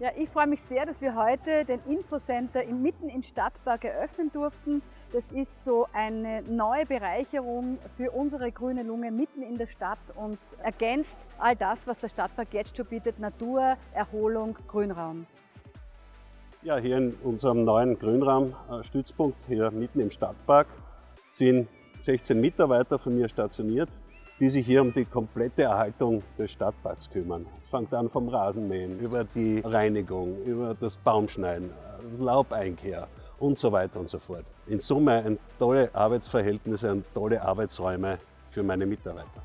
Ja, ich freue mich sehr, dass wir heute den Infocenter mitten im Stadtpark eröffnen durften. Das ist so eine neue Bereicherung für unsere grüne Lunge mitten in der Stadt und ergänzt all das, was der Stadtpark jetzt schon bietet, Natur, Erholung, Grünraum. Ja, hier in unserem neuen Grünraumstützpunkt, hier mitten im Stadtpark, sind 16 Mitarbeiter von mir stationiert die sich hier um die komplette Erhaltung des Stadtparks kümmern. Es fängt an vom Rasenmähen, über die Reinigung, über das Baumschneiden, Laubeinkehr und so weiter und so fort. In Summe ein tolle Arbeitsverhältnisse und tolle Arbeitsräume für meine Mitarbeiter.